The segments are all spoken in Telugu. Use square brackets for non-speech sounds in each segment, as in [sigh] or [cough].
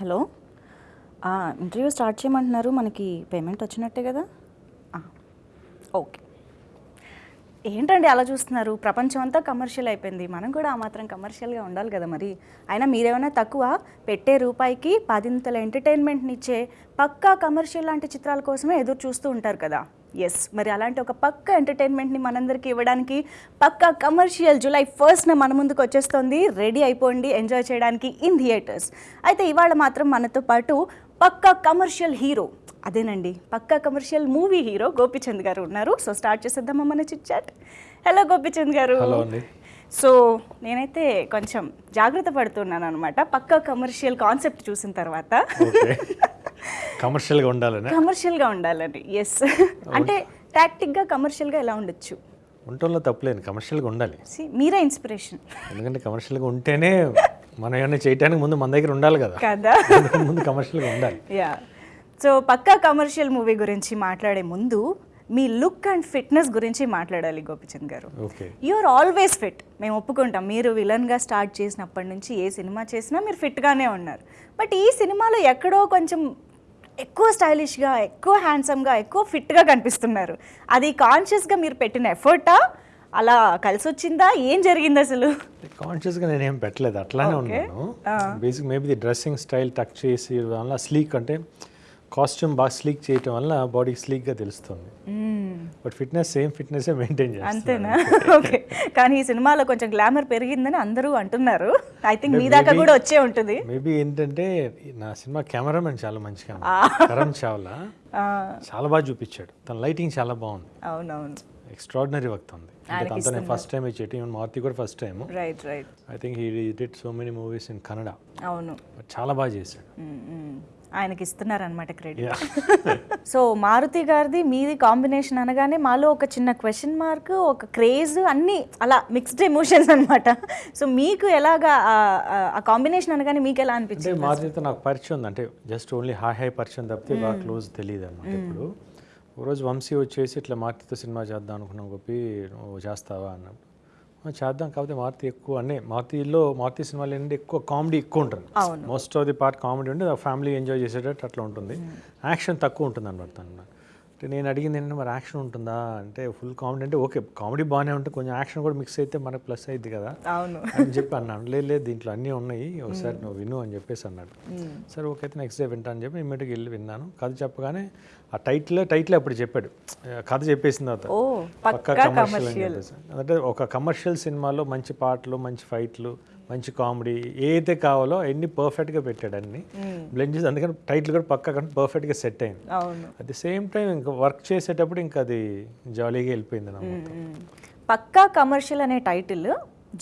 హలో. ఇంటర్వ్యూ స్టార్ట్ చేయమంటున్నారు. మనకి పేమెంట్ వచ్చినట్టే కదా? ఓకే. ఏంటండి అలా చూస్తున్నారు? ప్రపంచం అంతా కమర్షియల్ అయిపోయింది. మనం కూడా ఆ మాత్రం కమర్షియల్గా ఉండాలి కదా మరి? అయినా మీరేమైనా తక్కువ పెట్టే రూపాయికి పదింతల ఎంటర్టైన్మెంట్నిచ్చే పక్కా కమర్షియల్ లాంటి చిత్రాల కోసమే ఎదురు చూస్తూ ఉంటారు కదా? ఎస్ మరి అలాంటి ఒక పక్క ఎంటర్టైన్మెంట్ని మనందరికీ ఇవ్వడానికి పక్కా కమర్షియల్ జూలై ఫస్ట్న మన ముందుకు వచ్చేస్తుంది. రెడీ అయిపోండి. ఎంజాయ్ చేయడానికి ఇన్ థియేటర్స్ అయితే ఇవాళ మాత్రం మనతో పాటు పక్కా కమర్షియల్ హీరో అదేనండి. Pakka commercial movie hero Gopichand గారు ఉన్నారు. సో స్టార్ట్ చేసేద్దామా మన చిట్ చాట్ హలో గోపిచంద్ గారు. సో నేనైతే కొంచెం జాగ్రత్త పడుతున్నాను అనమాట పక్కా కమర్షియల్ కాన్సెప్ట్ చూసిన తర్వాత. [laughs] కమర్షియల్గా ఉండాలని? కమర్షియల్గా ఉండాలని ఎస్ అంటే టాక్టిక్గా కమర్షియల్గా ఎలా ఉండొచ్చు? ఉండటంలో తప్పులేదు కమర్షియల్గా ఉండాలి. మీరే ఇన్స్పిరేషన్ ఎందుకంటే కమర్షియల్గా ఉంటేనే మనం ఏమైనా చేయడానికి ముందు మన దగ్గర ఉండాలి కదా. కదా. [laughs] ముందు కమర్షియల్గా ఉండాలి. Yeah so Pakka commercial movie గురించి మాట్లాడే ముందు మీ లుక్ అండ్ ఫిట్నెస్ గురించి మాట్లాడాలి గోపిచంద్ గారు. యూఆర్ ఆల్వేస్ ఫిట్ మేము ఒప్పుకుంటాం. మీరు విలన్గా స్టార్ట్ చేసినప్పటి నుంచి ఏ సినిమా చేసినా మీరు ఫిట్గానే ఉన్నారు. బట్ ఈ సినిమాలో ఎక్కడో కొంచెం ఎక్కువ స్టైలిష్గా ఎక్కువ హ్యాండ్సమ్గా ఎక్కువ ఫిట్గా కనిపిస్తున్నారు. అది కాన్షియస్గా మీరు పెట్టిన ఎఫర్టా? అలా కలిసి వచ్చిందా ఏం జరిగింది అసలు? కాన్షియస్గా నేను ఏం పెట్టలేదు. అట్లానే ఉన్నాను. Basic maybe the dressing style tuck చేసి వల్ల స్లీక్ అంటే కాస్ట్యూమ్ బాగా స్లీక్ చేయటం వల్ల బాడీకి స్లీక్గా తెలుస్తుంది. But fitness same fitness maintain చేస్తాను అంతేనా? [laughs] [laughs] ఓకే కానీ ఈ సినిమాలో కొంచెం గ్లామర్ పెరిగిందని అందరూ అంటున్నారు. ఐ థింక్ మీ దాకా కూడా వచ్చే ఉంటుంది. మేబీ ఏంటంటే నా సినిమా కెమెరామెన్ చాలా మంచిగా కరణ్ చావ్లా చాలా బాగా చూపించాడు. తన లైటింగ్ చాలా బాగుంది. అవునవును. ఎక్స్ట్రాడినరీ వర్క్ ఉంది అంటే తనతో నేను ఫస్ట్ టైం ఈవెన్ మారుతి కూడా first time right right I think he did so many movies in Kannada అవును. చాలా బాగా చేశాడు. ఆయనకి ఇస్తున్నారనమాట క్రెడిట్. సో [laughs] మారుతి గారిది మీది కాంబినేషన్ అనగానే మాలో ఒక చిన్న క్వశ్చన్ మార్క్ ఒక క్రేజ్ అన్నీ అలా మిక్స్డ్ ఎమోషన్స్ అన్నమాట. సో మీకు ఎలాగా ఆ- కాంబినేషన్ అనగానే మీకు ఎలా అనిపించింది? మారుతితో నాకు పరిచయం ఉంది. అంటే జస్ట్ ఓన్లీ హాయ్ హాయ్ పరిచయం తప్పితే బాగా క్లోజ్ తెలియదు అనమాట ఇప్పుడు. ఒకరోజు వంశీ వచ్చేసి ఇట్లా మారుతితో సినిమా చేద్దాం అనుకున్నాం గొప్పి నువ్వు చేస్తావా అన్నప్పుడు. "ఆ, చేద్దాం కాకపోతే మారుతి ఎక్కువ అన్నీ మారుతిలో మారుతి సినిమాలు ఏంటంటే ఎక్కువ కామెడీ ఎక్కువ ఉంటుంది. Most of the part comedy ఉంటే ఫ్యామిలీ ఎంజాయ్ చేసేటట్టు అట్లా ఉంటుంది. యాక్షన్ తక్కువ ఉంటుంది అనమాట అంటే నేను అడిగింది ఏంటంటే మరి యాక్షన్ ఉంటుందా? అంటే ఫుల్ కామెడీ అంటే ఓకే కామెడీ బాగానే ఉంటుంది. కొంచెం యాక్షన్ కూడా మిక్స్ అయితే మనకు ప్లస్ అయింది కదా. అవును. అని చెప్పి అన్నాను. లేదు లేదు దీంట్లో అన్నీ ఉన్నాయి. ఒకసారి నువ్వు విను అని చెప్పేసి అన్నాడు. సరే ఓకే అయితే నెక్స్ట్ డే వింటా అని చెప్పి ఇమ్మీడియట్గా వెళ్ళి విన్నాను. కథ చెప్పగానే ఆ టైటిల్ టైటిల్ అప్పుడు చెప్పాడు. కథ చెప్పేసిన తర్వాత. పక్కా కమర్షియల్ అంటే ఒక కమర్షియల్ సినిమాలో మంచి పాటలు మంచి ఫైట్లు మంచి కామెడీ ఏదైతే కావాలో అన్ని పర్ఫెక్ట్గా పెట్టాడు అన్ని. బ్లెండ్ చేసి అందుకని టైటిల్ కూడా పక్కా పర్ఫెక్ట్గా సెట్ అయింది. అట్ ది సేమ్ టైం ఇంకా వర్క్ చేసేటప్పుడు ఇంకా అది జాలీగా వెళ్ళిపోయింది నా. పక్కా కమర్షియల్ అనే టైటిల్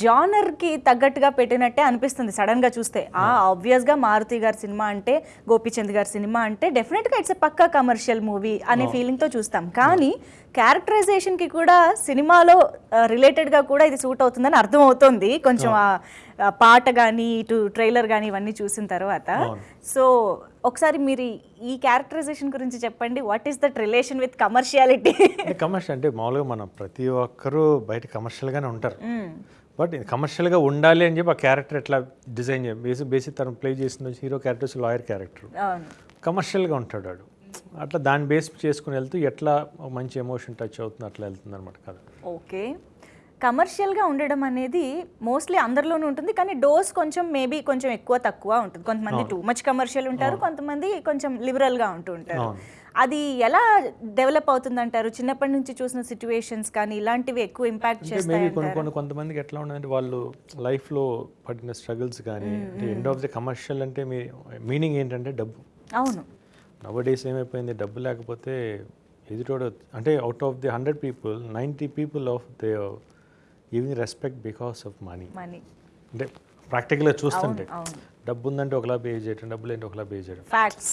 జానర్కి తగ్గట్టుగా పెట్టినట్టే అనిపిస్తుంది సడన్గా చూస్తే. ఆ ఆబ్వియస్గా మారుతి గారి సినిమా అంటే గోపిచంద్ గారి సినిమా అంటే డెఫినెట్గా ఇట్స్ పక్కా కమర్షియల్ మూవీ అనే ఫీలింగ్తో చూస్తాం. కానీ క్యారెక్టరైజేషన్కి కూడా సినిమాలో రిలేటెడ్గా కూడా ఇది సూట్ అవుతుందని అర్థం అవుతుంది కొంచెం ఆ పాట కానీ ఇటు ట్రైలర్ కానీ ఇవన్నీ చూసిన తర్వాత. సో ఒకసారి మీరు ఈ క్యారెక్టరైజేషన్ గురించి చెప్పండి. What is that relation with commerciality commercial అంటే మామూలుగా మన ప్రతి ఒక్కరూ బయట కమర్షియల్గానే ఉంటారు. బట్ ఇది కమర్షియల్గా ఉండాలి అని చెప్పి ఆ క్యారెక్టర్ ఎట్లా డిజైన్ చేయ బేసిక్ బేసిక్ తను ప్లే చేసిన హీరో క్యారెక్టర్స్ లాయర్ క్యారెక్టర్ కమర్షియల్గా ఉంటాడు వాడు. అట్లా దాన్ని బేస్ చేసుకుని వెళ్తూ ఎట్లా మంచి ఎమోషన్ టచ్ అవుతుంది అట్లా వెళ్తుంది అనమాట కథ. ఓకే. కమర్షియల్గా ఉండడం అనేది మోస్ట్లీ అందరిలోనూ ఉంటుంది కానీ డోస్ కొంచెం మేబీ కొంచెం ఎక్కువ తక్కువ ఉంటుంది. కొంతమంది టూ మచ్ కమర్షియల్ ఉంటారు కొంతమంది కొంచెం లిబరల్గా ఉంటూ ఉంటారు. అది ఎలా డెవలప్ అవుతుంది అంటారు చిన్నప్పటి నుంచి చూసిన సిచ్యువేషన్స్ కానీ ఇలాంటివి ఎక్కువ ఇంపాక్ట్ చేస్తాయి కొన్ని కొన్ని కొంతమందికి ఎట్లా ఉండదంటే వాళ్ళు లైఫ్లో పడిన స్ట్రగుల్స్ కానీ ఎండ్ ఆఫ్ ది కమర్షియల్ అంటే మీ మీనింగ్ ఏంటంటే డబ్బు. అవును. నవ డేస్ ఏమైపోయింది? డబ్బు లేకపోతే ఎదుటోడు అంటే out of the hundred people ninety people of they giving respect because of money money అంటే ప్రాక్టికల్గా చూస్తుంటే. డబ్బు ఉందంటే ఒకలా పే చేయడం డబ్బు లేదంటే ఒకలా పే చేయడం ఫ్యాక్ట్స్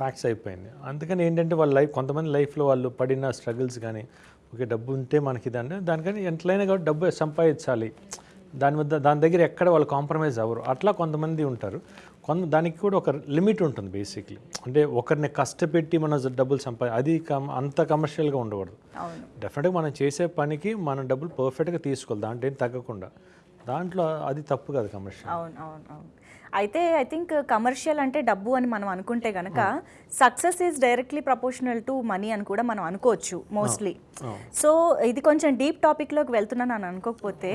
ఫ్యాక్ట్స్ అయిపోయింది. అందుకని ఏంటంటే వాళ్ళ లైఫ్ కొంతమంది లైఫ్లో వాళ్ళు పడిన స్ట్రగుల్స్ కానీ ఓకే డబ్బు ఉంటే మనకి ఇదంటే దానికని ఎంతలైనా కాబట్టి డబ్బు సంపాదించాలి. దాని వద్ద దాని దగ్గర ఎక్కడ వాళ్ళు కాంప్రమైజ్ అవ్వరు. అట్లా కొంతమంది ఉంటారు. కొంత దానికి కూడా ఒక లిమిట్ ఉంటుంది బేసిక్లీ అంటే ఒకరిని కష్టపెట్టి మన డబ్బులు సంపా అది కమ్ అంత కమర్షియల్గా ఉండకూడదు. డెఫినెట్గా మనం చేసే పనికి మన డబ్బులు పర్ఫెక్ట్గా తీసుకోవాలి. దాంట్లో ఏం తగ్గకుండా. దాంట్లో అది తప్పు కాదు కమర్షియల్ అవును అవును అవును. అయితే ఐ థింక్ కమర్షియల్ అంటే డబ్బు అని మనం అనుకుంటే గనక success is directly proportional to money అని కూడా మనం అనుకోవచ్చు మోస్ట్లీ సో ఇది కొంచెం డీప్ టాపిక్లోకి వెళ్తున్నాను అని అనుకోకపోతే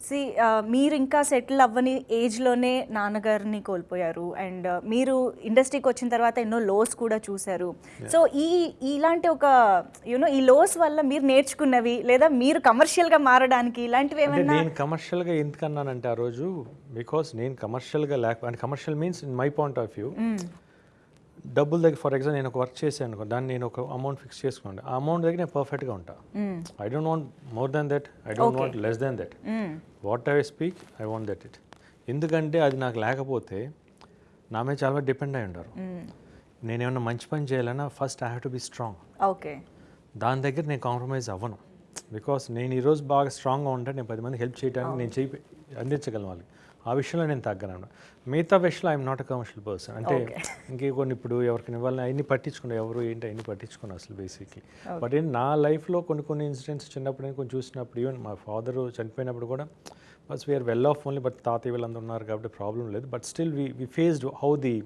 సి మీరు ఇంకా సెటిల్ అవ్వని ఏజ్లోనే నాన్నగారిని కోల్పోయారు అండ్ మీరు ఇండస్ట్రీకి వచ్చిన తర్వాత ఎన్నో లోస్ కూడా చూశారు. సో ఈ ఇలాంటి ఒక యూనో ఈ లోస్ వల్ల మీరు నేర్చుకున్నవి లేదా మీరు కమర్షియల్గా మారడానికి ఇలాంటివి ఏమైనా నేను కమర్షియల్గా ఎందుకన్నానంటే ఆ రోజు బికాస్ నేను కమర్షియల్గా లేక అంటే commercial means in my point of view డబ్బుల దగ్గర ఫర్ ఎగ్జాంపుల్ నేను ఒక వర్క్ చేశాను అనుకో దాన్ని నేను ఒక అమౌంట్ ఫిక్స్ చేసుకోండి. ఆ అమౌంట్ దగ్గర నేను పర్ఫెక్ట్గా ఉంటా. I don't want more than that I don't want less than that what I speak I want that it ఎందుకంటే అది నాకు లేకపోతే నా మీద చాలా డిపెండ్ అయి ఉంటారు. నేను ఏమన్నా మంచి పని చేయాలన్నా first I have to be strong okay దాని దగ్గర నేను కాంప్రమైజ్ అవ్వను. బికాస్ నేను ఈరోజు బాగా స్ట్రాంగ్గా ఉంటే నేను పది మంది హెల్ప్ చేయడానికి నేను చేయి అందించగలను వాళ్ళకి. ఆ విషయంలో నేను తగ్గను మిగతా విషయంలో I'm not a commercial person అంటే ఇంకే కొన్ని ఇప్పుడు ఎవరికి ఇవ్వాలని అవన్నీ పట్టించుకున్నా ఎవరు ఏంటి అవన్నీ పట్టించుకున్నా అసలు బేసిక్లీ బట్ ఏంటి నా లైఫ్లో కొన్ని కొన్ని ఇన్సిడెంట్స్ చిన్నప్పుడు నేను కొంచెం చూసినప్పుడు ఈవెన్ మా ఫాదర్ చనిపోయినప్పుడు కూడా bus we're well off only but తాతయ్య వీళ్ళందరూ ఉన్నారు కాబట్టి ప్రాబ్లం లేదు. But still we we faced how the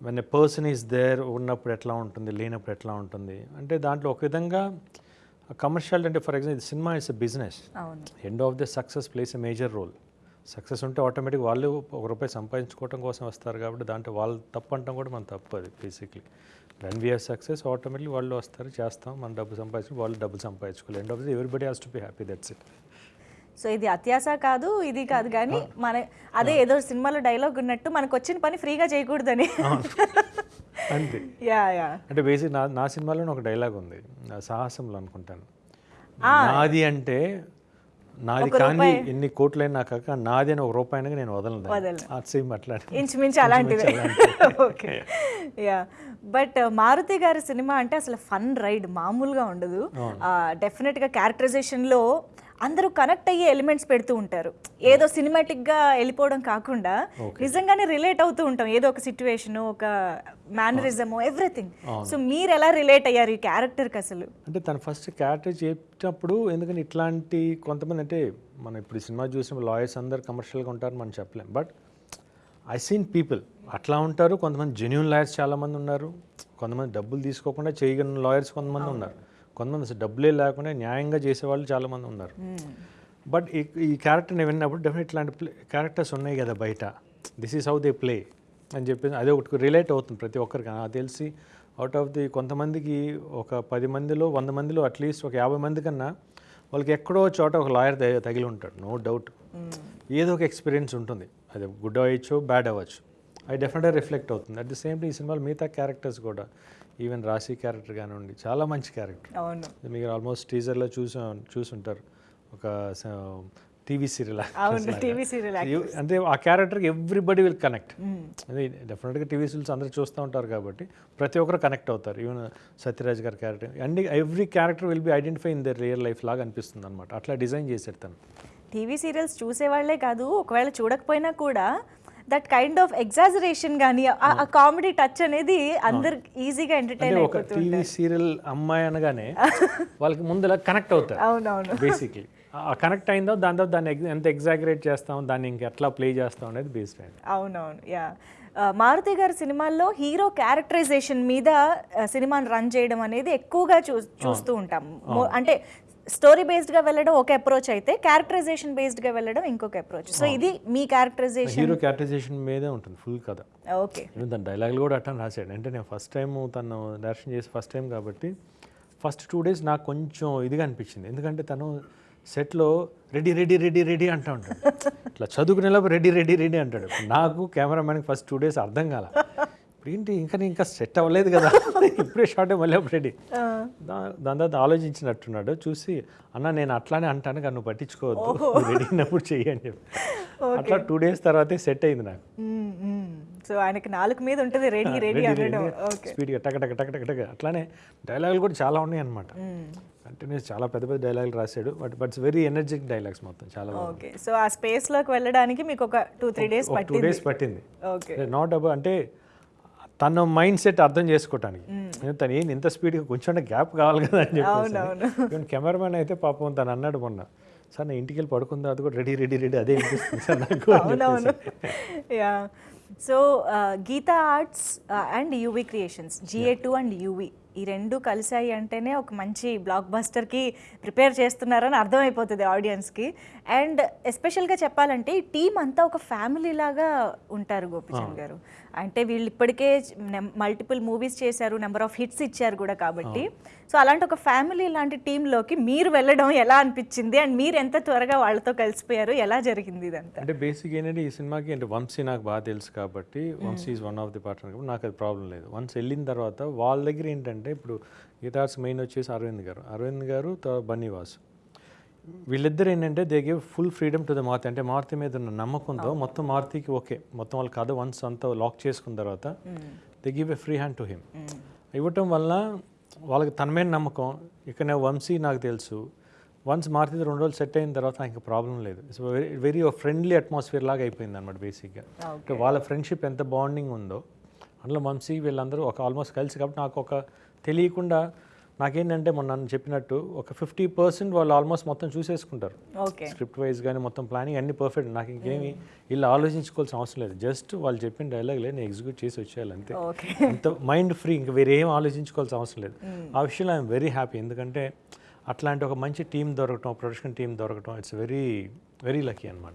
when a person is there ఉన్నప్పుడు ఎట్లా ఉంటుంది లేనప్పుడు ఎట్లా ఉంటుంది. అంటే దాంట్లో ఒక విధంగా కమర్షియల్ అంటే for example cinema is a business end of the success plays a major role success ఉంటే ఆటోమేటిక్ వాళ్ళు ఒక రూపాయి సంపాదించుకోవడం కోసం వస్తారు కాబట్టి దాంట్లో వాళ్ళు తప్పు అంటాం కూడా మన తప్పు అది basically when we're success automatically వాళ్ళు వస్తారు చేస్తాం. మన డబ్బు సంపాదించి వాళ్ళు డబ్బులు సంపాదించుకోవాలి end of the everybody has to be happy that's it so ఇది అత్యాస కాదు ఇది కాదు. కానీ మన అదే ఏదో సినిమాలో డైలాగ్ ఉన్నట్టు మనకు వచ్చిన పని ఫ్రీగా చేయకూడదని. అంతే. యా యా అంటే బేసిక్ నా నా సినిమాలో ఒక డైలాగ్ ఉంది. సాహసంలో అనుకుంటాను. నాది అంటే నాది కానీ ఎన్ని కోట్లైనా నాకు కాక నాది అని ఒక రూపాయినగా నేను వదలను సేమ్ అట్లా ఇంచుమించు అలాంటిదే. [laughs] ఓకే. యా. బట్ మారుతి గారి సినిమా అంటే అసలు ఫన్ రైడ్ మామూలుగా ఉండదు. డెఫినెట్గా క్యారెక్టరైజేషన్లో అందరూ కనెక్ట్ అయ్యే ఎలిమెంట్స్ పెడుతూ ఉంటారు. ఏదో సినిమాటిక్గా వెళ్ళిపోవడం కాకుండా నిజంగానే రిలేట్ అవుతూ ఉంటాం. ఏదో ఒక సిచ్యువేషన్ ఒక మేనరిజము ఎవ్రీథింగ్ సో మీరు ఎలా రిలేట్ అయ్యారు ఈ క్యారెక్టర్కి అసలు? అంటే తను ఫస్ట్ క్యారెక్టర్ చేసేటప్పుడు ఎందుకని ఇట్లాంటి కొంతమంది అంటే మనం ఇప్పుడు సినిమా చూసిన లాయర్స్ అందరు కమర్షియల్గా ఉంటారు మనం చెప్పలేం. బట్ ఐ సీన్ పీపుల్ అట్లా ఉంటారు. కొంతమంది జెన్యున్ లాయర్స్ చాలామంది ఉన్నారు. కొంతమంది డబ్బులు తీసుకోకుండా చేయగలిగిన లాయర్స్ కొంతమంది ఉన్నారు. కొంతమంది డబ్బులే లేకుండా న్యాయంగా చేసేవాళ్ళు చాలామంది ఉన్నారు. బట్ ఈ ఈ క్యారెక్టర్ని విన్నప్పుడు డెఫినెట్ ఇట్లాంటి క్యారెక్టర్స్ ఉన్నాయి కదా బయట. This is how they play అని చెప్పేసి అదే ఒకటి రిలేట్ అవుతుంది ప్రతి ఒక్కరికి. నాకు తెలిసి అవుట్ ఆఫ్ ది కొంతమందికి ఒక పది మందిలో వంద మందిలో అట్లీస్ట్ ఒక యాభై మంది కన్నా వాళ్ళకి ఎక్కడో చోట ఒక లాయర్ తగిలి ఉంటాడు. నో డౌట్ ఏదో ఒక ఎక్స్పీరియన్స్ ఉంటుంది. అది గుడ్ అవ్వచ్చు బ్యాడ్ అవ్వచ్చు. అది డెఫినెట్గా రిఫ్లెక్ట్ అవుతుంది. అట్ ది సేమ్ ఈ సినిమాలో మిగతా క్యారెక్టర్స్ కూడా ఈవెన్ రాశి క్యారెక్టర్ కానివ్వండి చాలా మంచి క్యారెక్టర్. అవును. మీరు ఆల్మోస్ట్ టీజర్లో చూసి చూసుంటారు. ఒక టీవీ సీరియల్ టీవీ సీరియల్ అంటే ఆ క్యారెక్టర్కి ఎవ్రీబడి విల్ కనెక్ట్. అది డెఫినెట్గా టీవీ సీరియల్స్ అందరూ చూస్తూ ఉంటారు కాబట్టి ప్రతి ఒక్కరు కనెక్ట్ అవుతారు. ఈవెన్ సత్యరాజ్ గారి character. And every character will be identify in the real life లాగా అనిపిస్తుంది అనమాట అట్లా డిజైన్ చేశాడు తను. టీవీ సీరియల్స్ చూసేవాళ్ళే కాదు ఒకవేళ చూడకపోయినా కూడా దట్ కైండ్ ఆఫ్ ఎగ్జాజరేషన్ కానీ ఆ కామెడీ టచ్ అనేది అందరు ఈజీగా ఎంటర్టైన్ ఒక టీవీ సీరియల్ అమ్మాయి అనగానే [laughs] వాళ్ళకి ముందు కనెక్ట్ అవుతారు. అవునవును. బేసిక్లీ ఆ కనెక్ట్ అయిందో దాంతో దాన్ని ఎంత ఎగ్జాగరేట్ చేస్తాం దాన్ని ఇంకెట్లా ప్లే చేస్తాం అనేది బేస్డ్ అయింది. అవునవును. యా మారుతి గారి సినిమాల్లో హీరో క్యారెక్టరైజేషన్ మీద సినిమాని రన్ చేయడం అనేది ఎక్కువగా చూ చూస్తూ ఉంటాం. అంటే స్టోరీ బేస్డ్గా వెళ్ళడం ఒక అప్రోచ్ అయితే క్యారెక్టరైజేషన్ బేస్డ్గా వెళ్ళడం ఇంకొక అప్రోచ్. సో ఇది మీ క్యారెక్టరైజేషన్ హీరో క్యారెక్టరైజేషన్ మీదే ఉంటుంది ఫుల్ కథ. ఓకే. తన డైలాగులు కూడా అట్లా రాశాడు. అంటే నేను ఫస్ట్ టైం తను డైరెక్షన్ చేసి ఫస్ట్ టైం కాబట్టి ఫస్ట్ టూ డేస్ నాకు కొంచెం ఇదిగా అనిపించింది. ఎందుకంటే తను సెట్లో రెడీ రెడీ రెడీ రెడీ అంటూ ఉంటాడు. ఇట్లా చదువుకునేలోపు రెడీ రెడీ రెడీ అంటాడు. నాకు కెమెరామ్యాన్కి ఫస్ట్ టూ డేస్ అర్థం కాల. ఇప్పుడు ఏంటి? ఇంకా నేను ఇంకా సెట్ అవ్వలేదు కదా. ఇప్పుడే షార్ట్ మళ్ళీ రెడీ దా దాని తర్వాత ఆలోచించినట్టున్నాడు. చూసి అన్న నేను అట్లానే అంటాను కానీ నువ్వు పట్టించుకోవద్దు. రెడీ అయినప్పుడు చెయ్యి అని చెప్పి. అట్లా టూ డేస్ తర్వాతే సెట్ అయింది నాకు. సో ఆయనకి నాలుగు మీద ఉంటుంది రెడీ రెడీ అనడం ఓకే. స్పీడ్గా టక టక టక టక టక. అట్లానే డైలాగులు కూడా చాలా ఉన్నాయి అనమాట కంటిన్యూస్ చాలా పెద్ద పెద్ద డైలాగులు రాశాడు. But buts very energetic dialogues మొత్తం చాలా ఓకే. సో ఆ స్పేస్లోకి వెళ్ళడానికి మీకు ఒక two three days two days పట్టింది. ఓకే. నాట్ అబౌ అంటే తన మైండ్ సెట్ అర్థం చేసుకోవటానికి. తను ఏంది ఇంత స్పీడ్గా కొంచెం గ్యాప్ కావాలి కదా అని చెప్పేసి. ఈవెన్ కెమెరామెన్ అయితే పాపం తను అన్నాడు మొన్న సార్ నా ఇంటికి వెళ్ళి పడుకుందా అది కూడా రెడీ రెడీ రెడీ అదే అనిపిస్తుంది సార్ నాకు So, uh, Gita Arts uh, and UV Creations, GA2 and UV ఈ రెండు కలిసాయి అంటేనే ఒక మంచి బ్లాక్ బస్టర్కి ప్రిపేర్ చేస్తున్నారని అర్థమైపోతుంది ఆడియన్స్కి అండ్ ఎస్పెషల్గా చెప్పాలంటే ఈ టీం అంతా ఒక ఫ్యామిలీ లాగా ఉంటారు గోపిచంద్ గారు. అంటే వీళ్ళు ఇప్పటికే మల్టిపుల్ మూవీస్ చేశారు నెంబర్ ఆఫ్ హిట్స్ ఇచ్చారు కూడా కాబట్టి. సో అలాంటి ఒక ఫ్యామిలీ లాంటి టీంలోకి మీరు వెళ్ళడం ఎలా అనిపించింది? అండ్ మీరు ఎంత త్వరగా వాళ్ళతో కలిసిపోయారు? ఎలా జరిగింది ఇదంతా? అంటే బేసిక్ ఏంటంటే ఈ సినిమాకి అంటే వంశీ నాకు బాగా తెలుసు కాబట్టి Vamsi is one of the partner నాకు అది ప్రాబ్లం లేదు. వన్స్ వెళ్ళిన తర్వాత వాళ్ళ దగ్గర ఏంటంటే ఇప్పుడు గిటార్స్ మెయిన్ వచ్చేసి అరవింద్ గారు. అరవింద్ గారు బన్నీవాసు. వీళ్ళిద్దరు ఏంటంటే they give full freedom to the Maruti. అంటే మారుతి మీద ఉన్న నమ్మకంతో మొత్తం మారుతికి ఓకే. మొత్తం వాళ్ళ కథ వన్స్ అంతా లాక్ చేసుకున్న తర్వాత they give a free hand to him. ఇవ్వటం వల్ల వాళ్ళకి తన మీద నమ్మకం. ఇక్కడ వంశీ నాకు తెలుసు. వన్స్ మారుతి రెండు రోజులు సెట్ అయిన తర్వాత ఇంకా ప్రాబ్లం లేదు. It's very very friendly atmosphere లాగా అయిపోయింది అనమాట బేసిక్గా. అంటే వాళ్ళ ఫ్రెండ్షిప్ ఎంత బాండింగ్ ఉందో. అందులో వంశీ వీళ్ళందరూ ఒక ఆల్మోస్ట్ కలిసి కాబట్టి నాకు ఒక తెలియకుండా నాకేంటంటే మొన్న నన్ను చెప్పినట్టు ఒక ఫిఫ్టీ పర్సెంట్ వాళ్ళు ఆల్మోస్ట్ మొత్తం చూసేసుకుంటారు. స్క్రిప్ట్ వైజ్ కానీ మొత్తం ప్లానింగ్ అన్ని పర్ఫెక్ట్. నాకు ఇంకేమి వీళ్ళు ఆలోచించుకోవాల్సిన అవసరం లేదు. జస్ట్ వాళ్ళు చెప్పిన డైలాగ్ లేదు నేను ఎగ్జిక్యూట్ చేసి వచ్చేయాలి అంతే. అంత మైండ్ ఫ్రీ ఇంకా వేరే ఏం ఆలోచించుకోవాల్సిన అవసరం లేదు. ఆ విషయంలో ఐఎమ్ వెరీ హ్యాపీ. ఎందుకంటే అట్లాంటి ఒక మంచి టీం దొరకటం ప్రొడక్షన్ టీం దొరకటం ఇట్స్ వెరీ వెరీ లక్కీ అనమాట.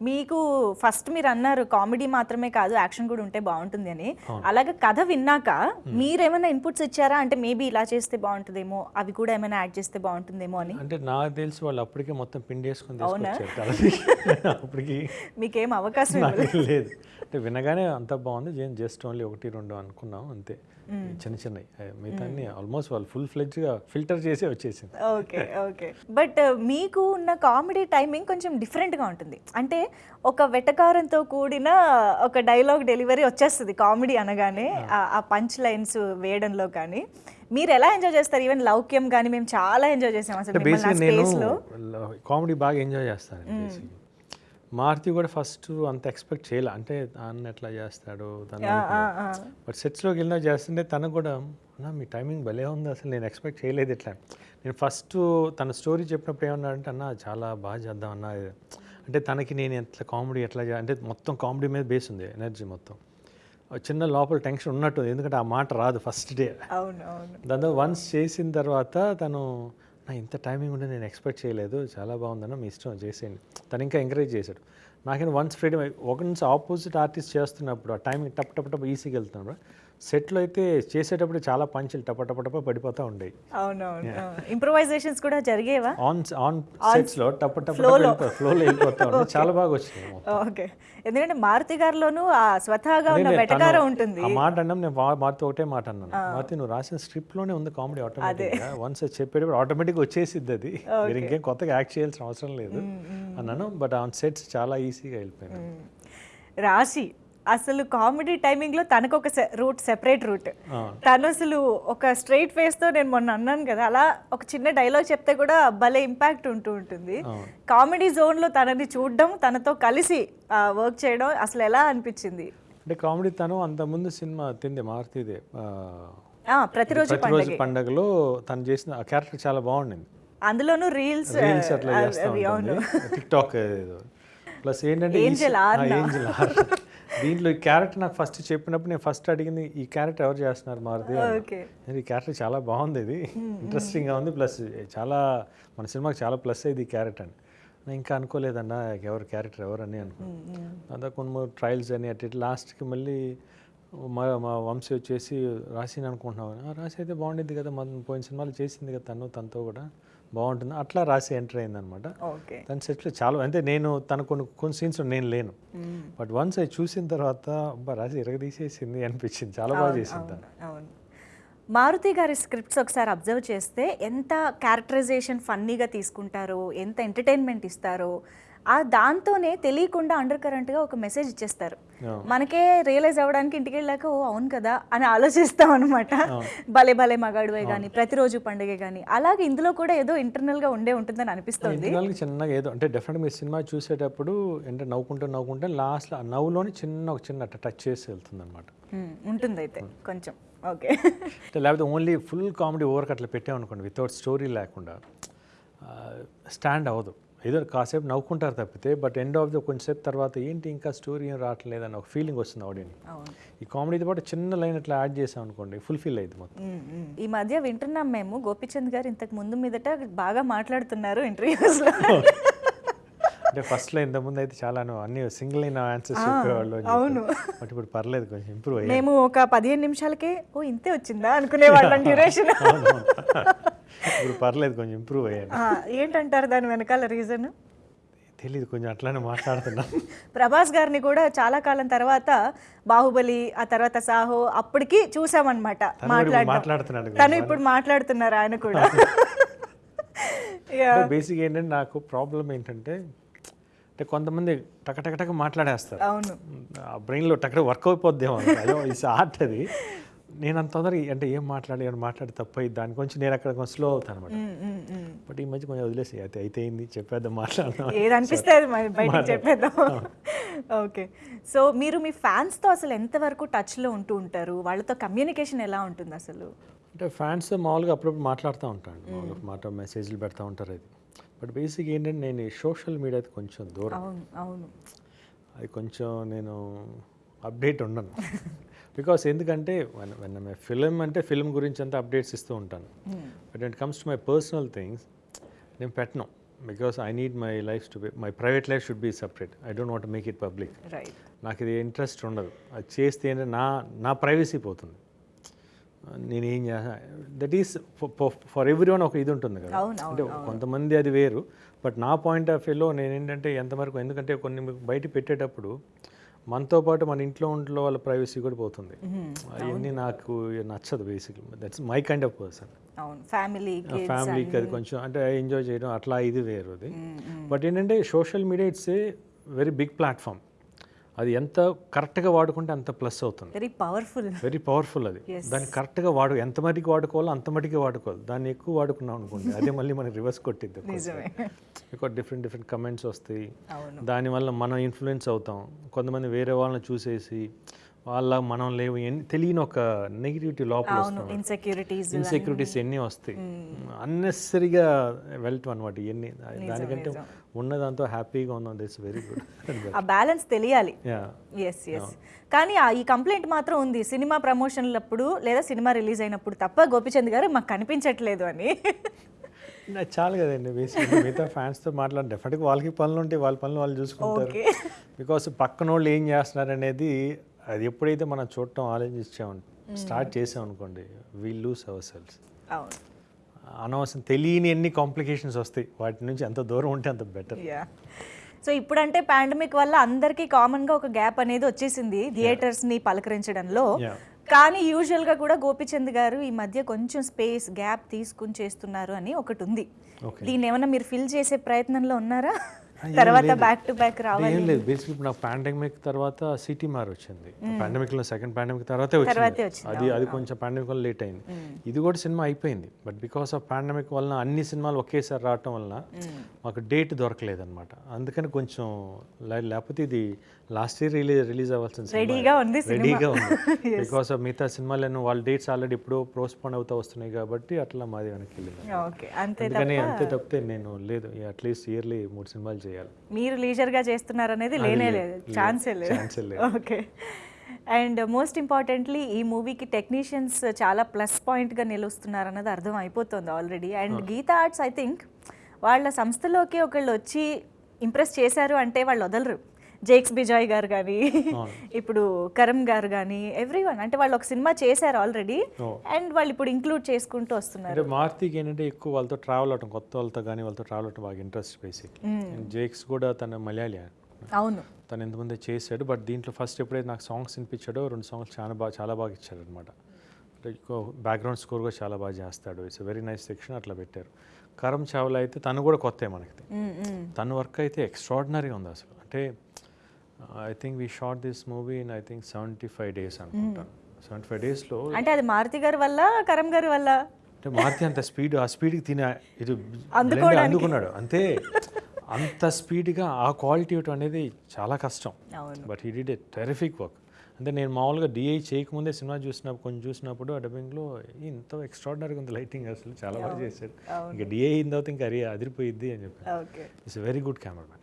మీకు ఫస్ట్ మీరు అన్నారు కామెడీ మాత్రమే కాదు యాక్షన్ కూడా ఉంటే బాగుంటుంది అని. అలాగే కథ విన్నాక మీరేమైనా ఇన్పుట్స్ ఇచ్చారా? అంటే మేబీ ఇలా చేస్తే బాగుంటుందేమో అవి కూడా ఏమైనా యాడ్ చేస్తే బాగుంటుందేమో అని. అంటే నాకు తెలిసి వాళ్ళు అప్పటికే మొత్తం పిండి వేసుకొని [laughs] అప్పటికి మీకేం అవకాశం లేదు. అంటే వినగానే అంత బాగుంది. జస్ట్ ఓన్లీ ఒకటి రెండు అనుకున్నాం అంతే. చిన్న చిన్నవి మిగతా ఆల్మోస్ట్ వాళ్ళు ఫుల్ ఫ్లెడ్జ్గా ఫిల్టర్ చేసి వచ్చేసింది. Okay okay. బట్ మీకు ఉన్న కామెడీ టైమింగ్ కొంచెం డిఫరెంట్గా ఉంటుంది. అంటే ఒక వెటకారంతో కూడిన ఒక డైలాగ్ డెలివరీ వచ్చేస్తుంది కామెడీ అనగానే ఆ- పంచ్ లైన్స్ వేయడంలో కానీ. మీరు ఎలా ఎంజాయ్ చేస్తారు? ఈవెన్ లౌక్యం కానీ మేము చాలా ఎంజాయ్ చేసాం అసలు నేను కామెడీ బాగా ఎంజాయ్ చేస్తాను మారుతి కూడా ఫస్ట్ అంత ఎక్స్పెక్ట్ చేయాలి. అంటే అన్న ఎట్లా చేస్తాడు తను బట్ సెట్స్లోకి వెళ్ళినా చేస్తుంటే తనకు కూడా అన్న మీ టైమింగ్ భలే ఉంది అసలు నేను ఎక్స్పెక్ట్ చేయలేదు ఇట్లా. నేను ఫస్ట్ తన స్టోరీ చెప్పినప్పుడు ఏమన్నాడంటే అన్న చాలా బాగా చేద్దాం అన్న. అంటే తనకి నేను ఎట్లా కామెడీ ఎట్లా అంటే మొత్తం కామెడీ మీద బేస్ ఉంది ఎనర్జీ మొత్తం. ఆ చిన్న లోపల టెన్షన్ ఉన్నట్టు. ఎందుకంటే ఆ మాట రాదు ఫస్ట్ డే. దాంతో వన్స్ చేసిన తర్వాత తను నా ఇంత టైమింగ్ ఉంటే నేను ఎక్స్పెక్ట్ చేయలేదు. చాలా బాగుందన్న మీ ఇష్టం. చేసేయండి తను ఇంకా ఎంకరేజ్ చేశాడు. నాకైనా వన్స్ ఫ్రీడమ్ ఒక నుంచి ఆపోజిట్ ఆర్టిస్ట్ చేస్తున్నప్పుడు ఆ టైమింగ్ టప్ టప్ టప్ ఈజీగా వెళ్తున్నప్పుడు సెట్లో అయితే చేసేటప్పుడు చాలా పంచులు టప టప టప పడిపోతూ ఉండేవి. అవునవును. ఇంప్రొవైజేషన్స్ కూడా జరిగేవా? ఆన్ ఆన్ సెట్స్లో టప టప ఫ్లోలో వెళ్ళిపోతూ ఉండే [laughs] చాలా బాగా మొత్తం. ఓకే ఎందుకంటే మారుతి గారిలోనూ ఆ స్వతహాగా ఉన్న వెటకారం ఉంటుంది. ఆ మాట అన్నాం నేను మారుతి ఒకటే మాట అన్నాను. మారుతి నువ్వు రాసిన స్క్రిప్ట్లోనే ఉంది కామెడీ ఆటోమేటిక్గా వన్స్ చెప్పేటప్పుడు ఆటోమేటిక్ వచ్చేసిద్ది అది. మీరు ఇంకేం కొత్తగా యాక్ట్ చేయాల్సిన అవసరం లేదు అన్నాను. బట్ ఆన్ సెట్స్ చాలా ఈజీగా వెళ్ళిపోయాను. రాశి. అసలు కామెడీ టైమింగ్లో తనకు ఒక రూట్ సెపరేట్ రూట్. తను అసలు ఒక స్ట్రైట్ ఫేస్తో నేను మొన్న అన్నాను కదా అలా ఒక చిన్న డైలాగ్ చెప్తే కూడా భలే ఇంపాక్ట్ ఉంటూ ఉంటుంది. కామెడీ జోన్లో తనని చూడడం తనతో కలిసి వర్క్ చేయడం అసలు ఎలా అనిపించింది? అంటే కామెడీ తను అంతకుముందు సినిమా తింది మారుతిదే ప్రతిరోజు ప్రతిరోజు పండగలో తను చేసిన ఆ క్యారెక్టర్ చాలా బాగుండింది. అందులోనూ రీల్స్ రీల్స్ అట్లా చేస్తూ టిక్ టాక్ ప్లస్ ఏంటంటే ఈ దీంట్లో ఈ క్యారెక్టర్ నాకు ఫస్ట్ చెప్పినప్పుడు నేను ఫస్ట్ అడిగింది ఈ క్యారెక్టర్ ఎవరు చేస్తున్నారు మారుతి? ఈ క్యారెక్టర్ చాలా బాగుంది ఇది. ఇంట్రెస్టింగ్గా ఉంది. ప్లస్ చాలా మన సినిమాకి చాలా ప్లస్ అయింది ఈ క్యారెక్టర్ అని. నేను ఇంకా అనుకోలేదన్నా ఎవరు క్యారెక్టర్ ఎవరు అని అనుకున్నాను అంతా కొన్ని ట్రయల్స్ అని అటు ఇటు. లాస్ట్కి మళ్ళీ మా మా వంశీ వచ్చేసి రాసిని అనుకుంటున్నావు "ఆ, రాసి అయితే బాగుండేది కదా మన పోయిన సినిమాలు చేసింది కదా తను తనతో కూడా. బాగుంటుంది. అట్లా రాసి ఎంటర్ అయిందనమాట. ఓకే. తన సెట్లో చాలా అంటే నేను తన కొన్ని కొన్ని సీన్స్ నేను లేను. బట్ వన్స్ అది చూసిన తర్వాత రాసి ఇరగదీసేసింది అనిపించింది. చాలా బాగా చేసింది తను. మారుతి గారి స్క్రిప్ట్స్ ఒకసారి అబ్జర్వ్ చేస్తే ఎంత క్యారెక్టరైజేషన్ ఫన్నీగా తీసుకుంటారో ఎంత ఎంటర్టైన్మెంట్ ఇస్తారో ఆ దాంతోనే తెలియకుండా అండర్ కరెంట్గా ఒక మెసేజ్ ఇచ్చేస్తారు. మనకే రియలైజ్ అవ్వడానికి ఇంటికి వెళ్ళాక ఓ అవును కదా అని ఆలోచిస్తాం అనమాట భలే భలే మగాడువే కానీ ప్రతిరోజు పండుగ కానీ అలాగే ఇందులో కూడా ఏదో ఇంటర్నల్గా ఉండే ఉంటుందని అనిపిస్తుంది. చిన్నగా ఏదో అంటే డెఫినెట్గా మీరు సినిమా చూసేటప్పుడు అంటే నవ్వుకుంటూ నవ్వుకుంటే లాస్ట్లో నవ్వులోని చిన్న ఒక చిన్న టచ్ చేసి వెళ్తుంది అనమాట Hmm, ఉంటుంది అయితే కొంచెం. ఓకే. లేకపోతే ఓన్లీ ఫుల్ కామెడీ ఓవర్కి అట్లా పెట్టామనుకోండి వితౌట్ స్టోరీ లేకుండా స్టాండ్ అవ్వదు. ఏదో కాసేపు నవ్వుకుంటారు తప్పితే బట్ ఎండ్ ఆఫ్ ద కొంచెంసేపు తర్వాత ఏంటి ఇంకా స్టోరీ ఏం రావట్లేదు అని ఒక ఫీలింగ్ వస్తుంది ఆడియన్స్ ఈ కామెడీతో పాటు చిన్న లైన్ అట్లా యాడ్ చేసాం అనుకోండి ఫుల్ఫిల్ అయింది మొత్తం. ఈ మధ్య వింటున్నాం మేము గోపిచంద్ గారు ఇంతకు ముందు మీదట బాగా మాట్లాడుతున్నారు ఇంటర్వ్యూస్లో [laughs] అంటే ఫస్ట్లో ఇంతకుముందు అయితే చాలా అన్ని సింగిల్ అయిన ఆన్సర్స్ చెప్పేవాళ్ళు అవును. బట్ ఇప్పుడు పర్లేదు కొంచెం ఇంప్రూవ్ అయ్యాయి మేము ఒక పదిహేను నిమిషాలకే ఓ ఇంతే వచ్చిందా? అనుకునేవాళ్ళం [laughs] డ్యూరేషన్ ఇప్పుడు పర్లేదు కొంచెం ఇంప్రూవ్ అయ్యాను. ఏంటంటారు దాని వెనకాల రీజన్ తెలియదు కొంచెం అట్లానే మాట్లాడుతున్నా. [laughs] ప్రభాస్ గారిని కూడా చాలా కాలం తర్వాత బాహుబలి ఆ తర్వాత సాహో అప్పటికి చూసామన్నమాట మాట్లాడుతున్నాడు. తను ఇప్పుడు మాట్లాడుతున్నారు ఆయన కూడా. బేసిక్ [laughs] ఏంటంటే నాకు ప్రాబ్లం ఏంటంటే అంటే కొంతమంది టక టక టక మాట్లాడేస్తారు. అవును. ఆ బ్రెయిన్లో టక్కడ వర్క్ అయిపోద్దేమో అదో ఇట్స్ ఆర్ట్ అది. నేను అంత తొందరగా అంటే ఏం మాట్లాడి ఏమైనా మాట్లాడి తప్పు అయ్యి దాని కొంచెం నేను అక్కడ కొంచెం స్లో అవుతాను అనమాట. బట్ ఈ మధ్య కొంచెం వదిలేసి అయితే అయితే అయింది చెప్పేద్దాం మాట్లాడదాం. ఏది అనిపిస్తే [laughs] బయటికి చెప్పేద్దాం. ఓకే. సో మీరు మీ ఫ్యాన్స్తో అసలు ఎంతవరకు టచ్లో ఉంటూ ఉంటారు? వాళ్ళతో కమ్యూనికేషన్ ఎలా ఉంటుంది అసలు? అంటే ఫ్యాన్స్ మామూలుగా అప్పుడప్పుడు మాట్లాడుతూ ఉంటాను మామూలుగా మాట మెసేజ్లు పెడతా ఉంటారు అది. బట్ బేసిక్ ఏంటంటే నేను సోషల్ మీడియా కొంచెం దూరం. అవును అవును. అది కొంచెం నేను అప్డేట్ ఉండను. [laughs] బికాస్ ఎందుకంటే వెన్ ఫిలిం అంటే ఫిలిం గురించి అంతా అప్డేట్స్ ఇస్తూ ఉంటాను. But it comes to my personal things నేను పెట్టను. Because I need my life to be my private life should be separate I don't want make it public నాకు ఇది ఇంట్రెస్ట్ ఉండదు. అది చేస్తే ఏంటంటే నా నా ప్రైవసీ పోతుంది. నేను ఏం చేస్తా that is for everyone ఒక ఇది ఉంటుంది కదా. అంటే కొంతమంది అది వేరు బట్ నా పాయింట్ ఆఫ్ వ్యూలో నేను ఏంటంటే ఎంతవరకు ఎందుకంటే కొన్ని బయట పెట్టేటప్పుడు మనతో పాటు మన ఇంట్లో ఇంట్లో వాళ్ళ ప్రైవసీ కూడా పోతుంది. అవన్నీ నాకు నచ్చదు basically that's my kind of person ఫ్యామిలీకి అది కొంచెం అంటే ఎంజాయ్ చేయడం అట్లా ఇది వేరు అది. బట్ ఏంటంటే social media it's a very big platform అది ఎంత కరెక్ట్గా వాడుకుంటే అంత ప్లస్ అవుతుంది. వెరీ పవర్ఫుల్ వెరీ పవర్ఫుల్ అది. దాన్ని కరెక్ట్గా వాడు ఎంత మటుకు వాడుకోవాలో అంత మటుకే వాడుకోవాలి. దాన్ని ఎక్కువ వాడుకున్నాం అనుకోండి అదే మళ్ళీ మనకి రివర్స్ కొట్టిద్ది ఎక్కువ డిఫరెంట్ డిఫరెంట్ కమెంట్స్ వస్తాయి. దానివల్ల మనం ఇన్ఫ్లుయెన్స్ అవుతాం. కొంతమంది వేరే వాళ్ళని చూసేసి వాళ్ళ మనం లేవు ఎన్ని తెలియని ఒక నెగిటివిటీ లోపల ఇన్సెక్యూరిటీస్ ఇన్సెక్యూరిటీస్ ఎన్ని వస్తాయి? అన్నెసరీగా వెళ్తాం అనమాట ఇవన్నీ దానికంటే ఉన్నదాంతో హ్యాపీగా ఉన్నాం దిస్ వెరీ గుడ్ ఆ బ్యాలెన్స్ తెలియాలి. ఎస్ ఎస్ కానీ ఆ ఈ కంప్లైంట్ మాత్రం ఉంది. సినిమా ప్రమోషన్లప్పుడు లేదా సినిమా రిలీజ్ అయినప్పుడు తప్ప గోపిచంద్ గారు మాకు కనిపించట్లేదు అని. చాలు కదండి బేసిక్గా మిగతా ఫ్యాన్స్తో మాట్లాడి డెఫినెట్గా వాళ్ళకి పనులు ఉంటాయి వాళ్ళ పనులు వాళ్ళు చూసుకుంటారు. బికాస్ పక్కన వాళ్ళు ఏం చేస్తున్నారు అనేది అది ఎప్పుడైతే మనం చూడటం ఆలోచించాం స్టార్ట్ చేసాం అనుకోండి వీల్ లూస్ అవర్ సెల్స్ అనవసరం తెలియని ఎన్ని కాంప్లికేషన్స్ వస్తాయి వాటి నుంచి ఎంత దూరం ఉంటే అంత బెటర్ యా సో ఇప్పుడంటే పాండమిక్ వల్ల అందరికీ కామన్గా ఒక గ్యాప్ అనేది వచ్చేసింది థియేటర్స్ని పలకరించడంలో. కానీ యూజువల్గా కూడా గోపిచంద్ గారు ఈ మధ్య కొంచెం స్పేస్ గ్యాప్ తీసుకుని చేస్తున్నారు అని ఒకటి ఉంది. దీన్ని ఏమైనా మీరు ఫిల్ చేసే ప్రయత్నంలో ఉన్నారా? తర్వాత బ్యాక్ టు బ్యాక్ రావాలి ఏం లేదు. బేసిక్ ఇప్పుడు నాకు పాండమిక్ తర్వాత సిటీ మార్ వచ్చింది. పాండమిక్లో సెకండ్ పాండమిక్ తర్వాతే వచ్చింది. అది అది కొంచెం పాండమిక్ వల్ల లేట్ అయింది. ఇది కూడా సినిమా అయిపోయింది. బట్ బికాస్ ఆఫ్ పాండమిక్ వలన అన్ని సినిమాలు ఒకేసారి రావటం వలన మాకు డేట్ దొరకలేదు అనమాట అందుకని కొంచెం లేకపోతే ఇది లాస్ట్ ఇయర్ రిలీజ్ రిలీజ్ అవ్వాల్సిన రెడీగా ఉంది రెడీగా ఉంది. [laughs] బికాస్ ఆఫ్ మిగతా సినిమాలను వాళ్ళ డేట్స్ ఆల్రెడీ ఇప్పుడు పోస్ట్పోన్ అవుతా వస్తున్నాయి కాబట్టి అట్లా మాది వెనక్కి వెళ్ళింది. ఓకే అంతే అందుకని అంతే తప్పితే నేను లేదు అట్లీస్ట్ ఇయర్లీ మూడు సినిమాలు చేయాలి. మీరు లీజర్గా చేస్తున్నారు అనేది లేనే లేదు. ఛాన్సే లేదు. ఛాన్సే లేదు. ఓకే అండ్ మోస్ట్ ఇంపార్టెంట్లీ ఈ మూవీకి టెక్నీషియన్స్ చాలా ప్లస్ పాయింట్గా నిలుస్తున్నారు అన్నది అర్థం అయిపోతుంది already and Geetha Arts I think వాళ్ళ సంస్థలోకి ఒకళ్ళు వచ్చి ఇంప్రెస్ చేశారు అంటే వాళ్ళు వదలరు. జేక్స్ బిజాయ్ గారు కానీ ఇప్పుడు కరమ్ గారు కానీ ఎవ్రీ వన్ అంటే వాళ్ళు ఒక సినిమా చేశారు ఆల్రెడీ. అండ్ వాళ్ళు ఇప్పుడు ఇంక్లూడ్ చేసుకుంటూ వస్తున్నారు. మారుతికి ఏంటంటే ఎక్కువ వాళ్ళతో ట్రావెల్ అవటం కొత్త వాళ్ళతో కానీ వాళ్ళతో ట్రావెల్ అవటం బాగా ఇంట్రెస్ట్ బేసిక్ జేక్స్ కూడా తన మలయాళీ అవును. తను ఎంతమంది చేశాడు బట్ దీంట్లో ఫస్ట్ ఎప్పుడైతే నాకు సాంగ్స్ వినిపించాడో రెండు సాంగ్స్ చాలా బాగా చాలా బాగా ఇచ్చాడు అనమాట బ్యాక్గ్రౌండ్ స్కోర్ కూడా చాలా బాగా చేస్తాడు. ఇట్స్ వెరీ నైస్ సెక్షన్ అట్లా పెట్టారు. కరం చావ్లా అయితే తను కూడా కొత్త మనకి. తన వర్క్ అయితే ఎక్స్ట్రాడినరీగా ఉంది అసలు. అంటే I think we shot this movie in I think seventy five days అనుకుంటాను సెవెంటీ ఫైవ్ డేస్లో అంటే అది మారుతి గారి వల్ల కరం గారి వల్ల? అంటే మారుతి అంత స్పీడ్ ఆ స్పీడ్కి తినే ఇది. అందుకున్నాడు. అంతే. అంత స్పీడ్గా ఆ క్వాలిటీ అనేది చాలా కష్టం. But he did a terrific work అంటే నేను మామూలుగా డిఐ చేయకముందే సినిమా చూసినప్పుడు కొంచెం చూసినప్పుడు ఆ డబ్బింగ్లో ఇంత ఎక్స్ట్రాడినరీగా ఉంది లైటింగ్ అసలు చాలా బాగా చేశాడు. ఇంకా డిఐ అయిన తర్వాత ఇంకా అరే అదిరిపోయిద్ది అని చెప్పాను. Okay. It's very good cameraman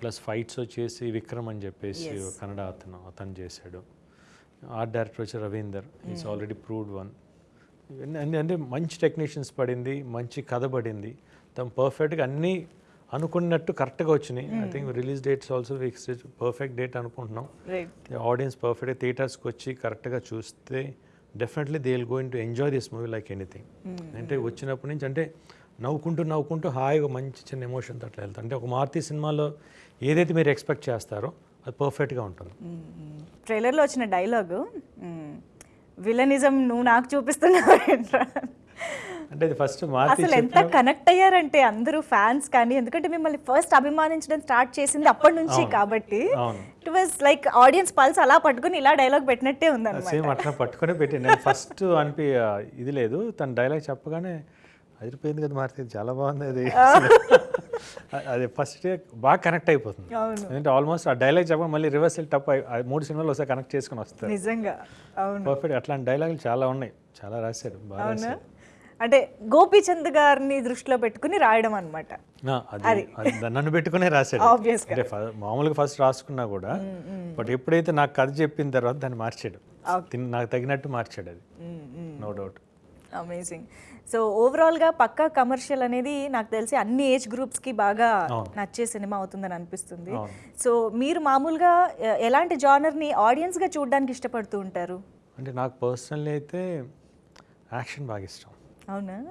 plus fights వచ్చేసి విక్రమ్ అని చెప్పేసి కన్నడ అతను అతను చేశాడు. ఆర్ట్ డైరెక్టర్ వచ్చి Ravinder is already proved one అంటే మంచి టెక్నీషియన్స్ పడింది మంచి కథ పడింది. తను పర్ఫెక్ట్గా అన్నీ అనుకున్నట్టు కరెక్ట్గా వచ్చినాయి. I think release dates also fixed perfect date అనుకుంటున్నాం. ఆడియన్స్ పర్ఫెక్ట్గా థియేటర్స్కి వచ్చి కరెక్ట్గా చూస్తే definitely they will going to enjoy this movie like anything అంటే వచ్చినప్పటి నుంచి అంటే నవ్వుకుంటూ నవ్వుకుంటూ హాయిగా మంచి చిన్న ఎమోషన్తో అట్లా వెళ్తాం. అంటే ఒక మారుతి సినిమాలో ఏదైతే మీరు ఎక్స్పెక్ట్ చేస్తారో అది పర్ఫెక్ట్గా ఉంటుంది. ట్రైలర్లో వచ్చిన డైలాగు విలనిజం నువ్వు నాకు చూపిస్తున్నావు అంటే ఇది ఫస్ట్ మారుతి అసలు ఎంత కనెక్ట్ అయ్యారంటే అందరూ ఫ్యాన్స్ కానీ ఎందుకంటే మిమ్మల్ని ఫస్ట్ అభిమానించడం స్టార్ట్ చేసింది అప్పటి నుంచి కాబట్టి. It was like audience pulse అలా పట్టుకుని ఇలా డైలాగ్ పెట్టినట్టే ఉందన్నమాట. సేమ్ అట్లా పట్టుకునే పెట్టి నేను ఫస్ట్ అనిపి ఇది లేదు. తన డైలాగ్ చెప్పగానే అదిరిపోయింది కదా మారుతి చాలా బాగుంది అది. అది ఫస్ట్ బాగా కనెక్ట్ అయిపోతుంది. ఎందుకంటే ఆల్మోస్ట్ ఆ డైలాగ్ చెప్పగా మళ్ళీ రివర్స్ టప్ మూడు సినిమాలు ఒకసారి కనెక్ట్ చేసుకుని వస్తారు. నిజంగా. అవును. పర్ఫెక్ట్ అట్లాంటి డైలాగులు చాలా ఉన్నాయి. చాలా రాశారు. బాగా రాశారు. అంటే గోపీచంద్ గారిని దృష్టిలో పెట్టుకుని రాయడం అనమాట నన్ను పెట్టుకునే రాశాడు. అంటే మామూలుగా ఫస్ట్ రాసుకున్నా కూడా బట్ ఎప్పుడైతే నాకు కథ చెప్పిన తర్వాత దాన్ని మార్చాడు. నాకు తగినట్టు మార్చాడు అది. నో డౌట్ అమేజింగ్ సో ఓవరాల్గా పక్కా కమర్షియల్ అనేది నాకు తెలిసి అన్ని ఏజ్ గ్రూప్స్కి బాగా నచ్చే సినిమా అవుతుందని అనిపిస్తుంది. సో మీరు మామూలుగా ఎలాంటి జానర్ని ఆడియన్స్గా చూడడానికి ఇష్టపడుతూ ఉంటారు? అంటే నాకు పర్సనల్లీ అయితే యాక్షన్ బాగా ఇష్టం. అవునా?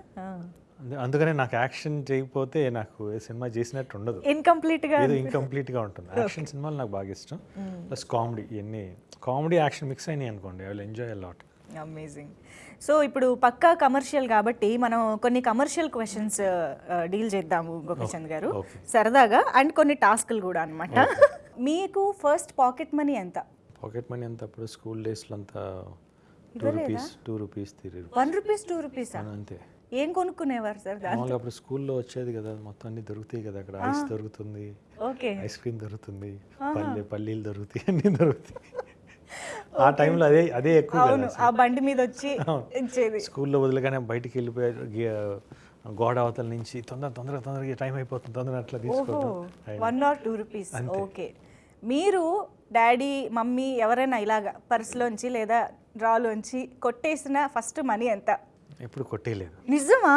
అందు- అందుకనే నాకు యాక్షన్ చేయకపోతే నాకు సినిమా చేసినట్టు ఉండదు. ఇన్కంప్లీట్గా ఏదో ఇంకంప్లీట్గా ఉంటుంది. యాక్షన్ సినిమాలు నాకు బాగా ఇష్టం. ప్లస్ కామెడీ ఇవన్నీ కామెడీ యాక్షన్ మిక్స్ అయినాయి అనుకోండి. I will enjoy lot amazing so ఇప్పుడు పక్కా కమర్షియల్ కాబట్టి మనం కొన్ని కమర్షియల్ క్వశ్చన్స్ డీల్ చేద్దాము గోపిచంద్ గారు. సరదాగా అండ్ కొన్ని టాస్క్లు కూడా అన్నమాట. [laughs] మీకు ఫస్ట్ పాకెట్ మనీ ఎంత? పాకెట్ మనీ అంతా అప్పుడు స్కూల్ డేస్లో అంతా two rupees two rupees one rupees two రూపీసా అంతే. ఏం కొనుక్కునేవారు సార్ మామూలుగా అప్పుడు స్కూల్లో వచ్చేది కదా మొత్తం అన్ని దొరుకుతాయి కదా అక్కడ ఐస్ దొరుకుతుంది ఓకే. ఐస్ క్రీమ్ దొరుకుతుంది పల్లె పల్లీలు దొరుకుతాయి అన్నీ దొరుకుతాయి. ఆ టైంలో అదే అదే ఎక్కువ అవును ఆ బండి మీద వచ్చి ఇచ్చేది. స్కూల్లో వదిలేగానే బయటికి వెళ్ళిపోయారు గి- గోడ అవతల నుంచి తొందర తొందరగా తొందరగా టైం అయిపోతుంది తొందరగా అట్లా తీసుకోవడం. One or two rupees okay. మీరు డాడీ మమ్మీ ఎవరైనా ఇలాగా పర్సులోంచి లేదా డ్రాలోంచి కొట్టేసిన ఫస్ట్ మనీ ఎంత? ఎప్పుడు కొట్టేయలేదు. నిజమా?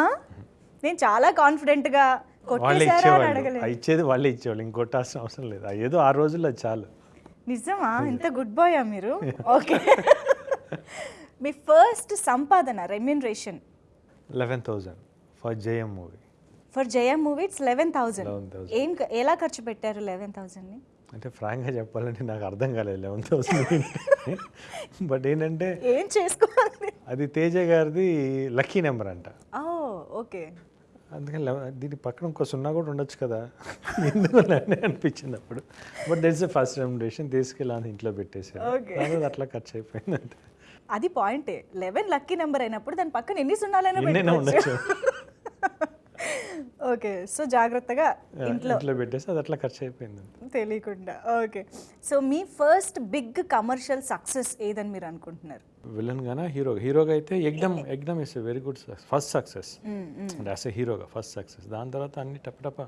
నేను చాలా కాన్ఫిడెంట్గా వాళ్ళే ఇచ్చేవాళ్ళు. ఇచ్చేది వాళ్ళే ఇచ్చేవాళ్ళు. ఇంకొట్టాల్సిన అవసరం లేదు. ఏదో ఆ రోజుల్లో చాలు. నిజమా? ఇంత గుడ్ బాయా మీరు? ఓకే [laughs] మీ ఫస్ట్ సంపాదన remuneration eleven thousand for JM movie for Jayam movie it's eleven 11,000. ఏం ఎలా ఖర్చు పెట్టారు లెవెన్ థౌసండ్ని అంటే ఫ్రాంక్గా చెప్పాలంటే నాకు అర్థం కాలేదు లెవెన్ థౌసండ్ బట్ ఏంటంటే ఏం చేసుకోవాలి? అది తేజ గారిది లక్కీ నెంబర్ అంట. ఓకే అందుకని దీని పక్కన ఇంకో సున్నా కూడా ఉండొచ్చు కదా. ఎందుకు అని అనిపించింది అప్పుడు? But that's the first remuneration తీసుకెళ్ళి అది ఇంట్లో పెట్టేసాను అట్లా ఖర్చు అయిపోయింది అంతే అది పాయింటే లెవెన్ లక్కీ నెంబర్ అయినప్పుడు దాని పక్కన ఎన్ని సున్నాలైనా ఉండొచ్చు. ఓకే సో జాగ్రత్తగా ఇంట్లో ఇంట్లో పెట్టేసి అది అట్లా ఖర్చు అయిపోయింది. తెలియకుండా. ఓకే సో మీ ఫస్ట్ బిగ్ కమర్షియల్ సక్సెస్ ఏదని మీరు అనుకుంటున్నారు? విలన్ గానా హీరోగా హీరోగా అయితే ఎగ్దమ్ ఎగ్దమ్ is very good first success అంటే ఎ హీరోగా ఫస్ట్ సక్సెస్ దాని తర్వాత అన్ని టపటప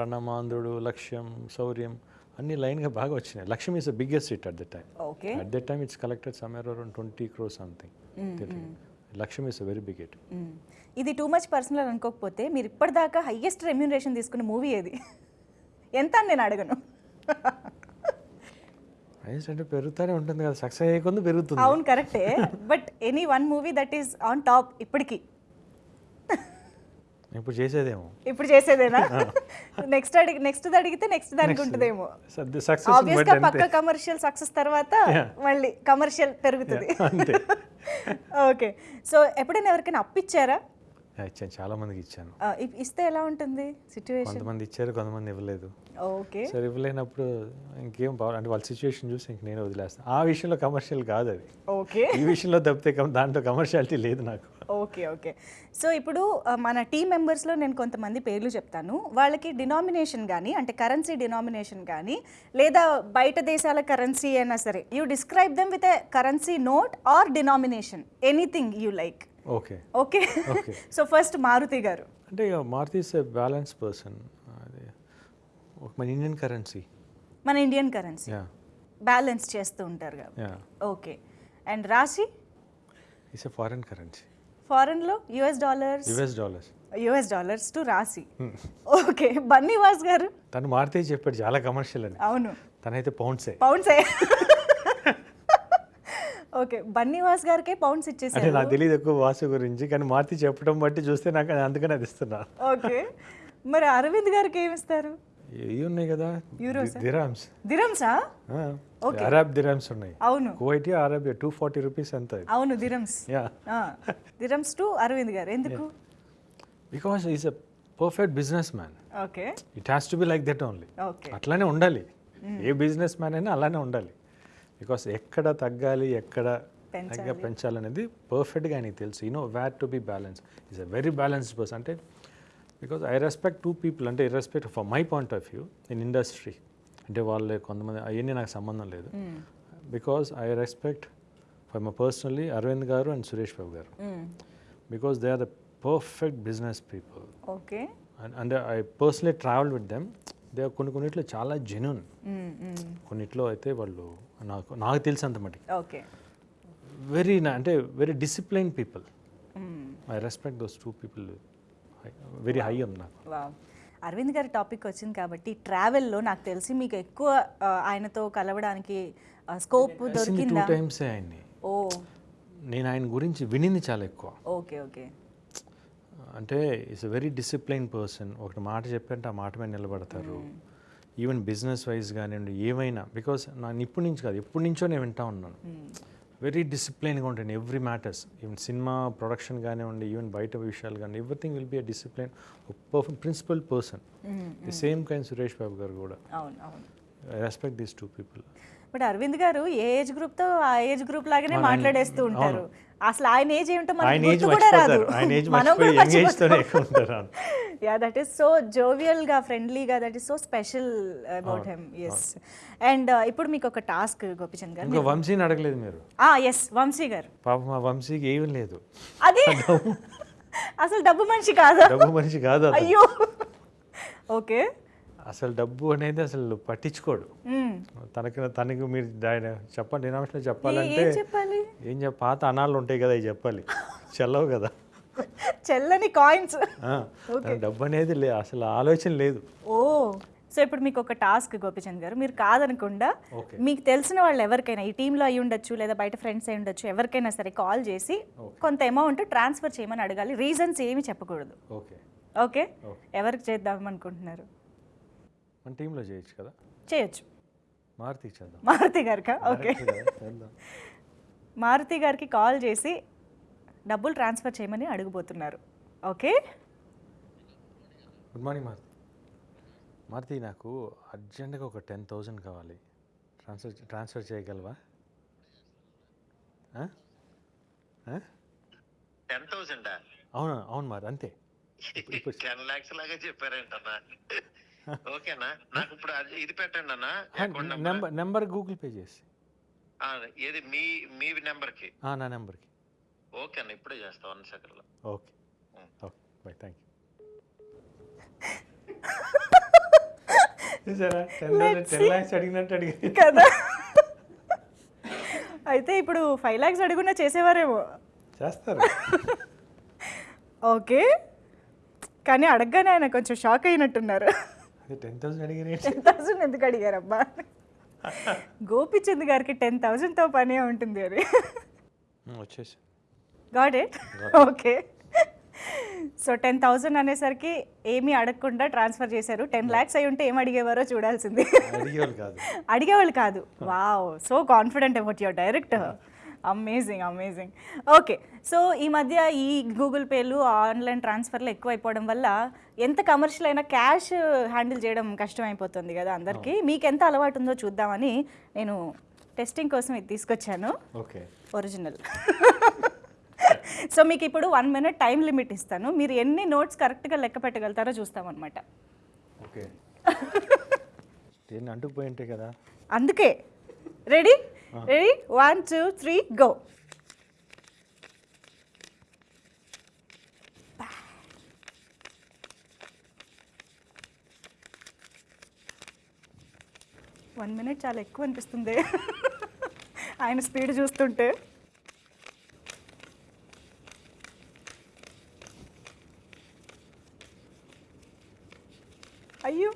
రణమాంధ్రుడు లక్ష్యం శౌర్యం అన్ని లైన్గా బాగా వచ్చినాయి. Lakshyam is the biggest hit at the time okay at that time it's collected somewhere around twenty crore something Lakshyam is very big hit ఇది టూ మచ్ పర్సనల్ అనుకోకపోతే మీరు ఇప్పటిదాకా హైయెస్ట్ రెమ్యూనరేషన్ తీసుకున్న మూవీ ఏది? ఎంత అని నేను అడగను. హైయెస్ట్ అంటే పెరుగుతూనే ఉంటుంది కదా సక్సెస్ అయ్యే పెరుగుతుంది. అవును కరెక్టే. But any one movie that is on top ఇప్పటికి. ఇప్పుడు చేసేదేమో. ఇప్పుడు చేసేదేనా? [laughs] నెక్స్ట్ అడిగి నెక్స్ట్ అడిగితే నెక్స్ట్ దానికి ఉంటుందేమో. సక్సెస్ పక్క కమర్షియల్ సక్సెస్ తర్వాత మళ్ళీ కమర్షియల్ పెరుగుతుంది. అంతే. ఓకే. సో ఎప్పుడైనా ఎవరికైనా అప్పిచ్చారా ఇచ్చాను. చాలా మందికి ఇచ్చాను. ఇస్తే ఎలా ఉంటుంది సిచ్యువేషన్ కొంతమంది ఇచ్చారు కొంతమంది ఇవ్వలేదు. ఓకే. సరే ఇవ్వలేనప్పుడు ఇంకేం బాగా అంటే వాళ్ళ సిచ్యువేషన్ చూసి ఇంక నేను వదిలేస్తాను. ఆ విషయంలో కమర్షియల్ కాదు అది. ఓకే. ఈ విషయంలో తప్పితే దాంట్లో కమర్షియాలిటీ లేదు నాకు. Okay okay. సో ఇప్పుడు మన టీం మెంబర్స్లో నేను కొంతమంది పేర్లు చెప్తాను. వాళ్ళకి డినామినేషన్ కానీ అంటే కరెన్సీ డినామినేషన్ కానీ లేదా బయట దేశాల కరెన్సీ అయినా సరే you describe them with a currency note or denomination anything you like. Okay. Okay. [laughs] So first Maruthi గారు. అంటే Maruthi is a balance person. మన ఇండియన్ కరెన్సీ. మన ఇండియన్ కరెన్సీ. బ్యాలెన్స్ చేస్తూ ఉంటారు కాబట్టి. Okay. And Raashi? It's a foreign currency ఫారెన్లో US dollars US dollars. US dollars to Raashi okay Bunny Vas గారు. తను మారుతి చెప్పాడు చాలా కమర్షియల్ అని. అవును. తనైతే పౌండ్సే పౌండ్సే ఓకే బన్నీవాస్ గారికే పౌండ్స్ ఇచ్చేసారు నాకు తెలియదు ఎక్కువ వాసు గురించి కానీ మారుతి చెప్పడం బట్టి చూస్తే నాకు అది అందుకనే అది ఇస్తున్నా. ఓకే మరి అరవింద్ గారికి ఏమి ఇస్తారు? ఇవి ఉన్నాయి కదా? దిరామ్స్. దిరమ్సా? అరబ్ దిరామ్స్ ఉన్నాయి. అవును. Kuwait Arabia two forty rupees ఎంత అవును dirhams. Yeah. Dirhams to Aravind గారు. ఎందుకు? Because is a perfect businessman okay. It has to be like that only అట్లానే ఉండాలి. ఏ బిజినెస్ మ్యాన్ అయినా అలానే ఉండాలి. బికాస్ ఎక్కడ తగ్గాలి ఎక్కడ తగ్గ పెంచాలనేది పర్ఫెక్ట్గా ఆయనకి తెలుసు. You know what to be balance is a very balanced person అంటే because I respect two people అంటే respect for my point of view in industry అంటే వాళ్ళు కొంతమంది అవన్నీ నాకు సంబంధం లేదు. Because I respect for my personally Aravind గారు అండ్ సురేష్ బాబు గారు because they are the perfect business people okay అంటే I personally travel with them they కొన్ని కొన్నిట్లో చాలా జెన్యున్ కొన్నిట్లో అయితే వాళ్ళు నాకు నాకు తెలిసినంత మటుకు. ఓకే వెరీ అంటే very discipline people I respect those two people very high ఉంది నాకు. అరవింద్ గారి టాపిక్ వచ్చింది కాబట్టి ట్రావెల్లో నాకు తెలిసి మీకు ఎక్కువ ఆయనతో కలవడానికి స్కోప్ దొరికిందా? టైమ్స్ ఆయన్ని. ఓ. నేను ఆయన గురించి వినింది చాలా ఎక్కువ. Okay okay. అంటే it's a very discipline person ఒకటి మాట చెప్పంటే ఆ మాట మీద నిలబడతారు. ఈవెన్ బిజినెస్ వైజ్ కానివ్వండి ఏమైనా బికాస్ నేను ఇప్పటి నుంచి కాదు ఎప్పటి నుంచో నేను వింటా ఉన్నాను. వెరీ డిసిప్లైన్గా ఉంటాను every matters. Even cinema production కానివ్వండి ఈవెన్ బయట విషయాలు కానీ everything will be a discipline principle person. The same kind Suresh Babu గారు కూడా. Respect these two people. But Aravind గారు ఏ ఏజ్ గ్రూప్తో ఆ ఏజ్ గ్రూప్ లాగానే మాట్లాడేస్తూ ఉంటారు. అసలు ఆయన ఏజ్ ఏమిటో మనకు ఆయన ఏజ్ గుర్తు కూడా రాదు. మర్చిపోతారు ఆయన ఏజ్ మనం కూడా యా దట్ ఈస్ సో జోవియల్గా ఫ్రెండ్లీగా that is so special about him yes and ఇప్పుడు మీకు ఒక టాస్క్ గోపిచంద్ గారు. ఇంకా వంశీని అడగలేదు మీరు. ఆ ఎస్ వంశీ గారు. పాప మా వంశీకి ఏమీ లేదు. అది? అసలు డబ్బు మనిషి కాదా? డబ్బు మనిషి కాదు. అయ్యో. ఓకే అసలు డబ్బు అనేది అసలు పట్టించుకోడు. తనకి తనకి మీరు చెప్పండి డినామినేషన్ చెప్పాలంటే ఏం చెప్పాలి? ఏం చెప్ప పాత అనాలు ఉంటాయి కదా చెప్పాలి. చెల్లవు కదా. చెల్లని కాయిన్స్ డబ్బు అనేది లే అసలు ఆలోచన లేదు. ఓ సో ఇప్పుడు మీకు ఒక టాస్క్ గోపిచంద్ గారు మీరు కాదనకుండా. మీకు తెలిసిన వాళ్ళు ఎవరికైనా ఈ టీంలో అయి ఉండొచ్చు లేదా బయట ఫ్రెండ్స్ అయి ఉండొచ్చు ఎవరికైనా సరే కాల్ చేసి కొంత అమౌంట్ ట్రాన్స్ఫర్ చేయమని అడగాలి. రీజన్స్ ఏమి చెప్పకూడదు. ఓకే? ఓకే. ఎవరికి చేద్దాం అనుకుంటున్నారు? మన టీంలో చేయొచ్చు కదా? చేయొచ్చు. మారుతి చేద్దాం. మారుతి గారికా? ఓకే. మారుతి గారికి కాల్ చేసి డబ్బులు ట్రాన్స్ఫర్ చేయమని అడుగుబోతున్నారు. Okay? Good morning Maruthi. Maruthi నాకు అర్జెంటుగా ఒక టెన్ థౌజండ్ కావాలి. ట్రాన్స్ఫర్ ట్రాన్స్ఫర్ చేయగలవా? టెన్ థౌసండ్ అవును అవును మరి అంతే. [laughs] టెన్ లాక్స్ లాగా చెప్పారేంటన్నా. ఓకేనా? నాకు ఇప్పుడు అది- ఇది పెట్టండి అన్న. నెంబర్. నెంబర్ గూగుల్ పే చేసి. ఏది? మీ మీ నెంబర్కి ఆ, నా నెంబర్కి. ఓకే అన్న ఇప్పుడే చేస్తా వన్ సెకండ్లో okay okay bye thank you. చూసారా? టెన్ ల్యాక్స్ అడిగినట్టు అడిగి కదా. అయితే ఇప్పుడు ఫైవ్ ల్యాక్స్ అడుగున్నా చేసేవారేమో. చేస్తారు. ఓకే. కానీ అడగగానే ఆయన కొంచెం షాక్ అయినట్టున్నారు. టెన్ థౌసండ్ అడిగిన టెన్ థౌసండ్ ఎందుకు అడిగారబ్బా? గోపిచంద్ గారికి టెన్ థౌసండ్తో పనే ఉంటుంది వచ్చేసి. Got it okay so ten thousand అనేసరికి ఏమీ అడగకుండా ట్రాన్స్ఫర్ చేశారు. టెన్ ల్యాక్స్ అయి ఉంటే ఏం అడిగేవారో చూడాల్సింది. అడిగేవాళ్ళు కాదు. అడిగేవాళ్ళు కాదు. Wow so confident about your director amazing amazing okay so ఈ మధ్య ఈ గూగుల్ పేలు ఆన్లైన్ ట్రాన్స్ఫర్లు ఎక్కువ అయిపోవడం వల్ల ఎంత కమర్షియల్ అయినా క్యాష్ హ్యాండిల్ చేయడం కష్టమైపోతుంది కదా అందరికీ. మీకు ఎంత అలవాటు ఉందో చూద్దామని నేను టెస్టింగ్ కోసం ఇది తీసుకొచ్చాను. ఓకే. ఒరిజినల్ సో [laughs] మీకు ఇప్పుడు వన్ మినిట్ టైం లిమిట్ ఇస్తాను. మీరు ఎన్ని నోట్స్ కరెక్ట్గా లెక్క పెట్టగలుగుతారో చూస్తామన్నమాట ఓకే. [laughs] దేన్ని అంటుకుపోయి ఉంటాయి కదా? అందుకే. Ready ready one two three go one minute చాలా ఎక్కువ అనిపిస్తుంది. ఆయన స్పీడ్ చూస్తుంటే. అయ్యో!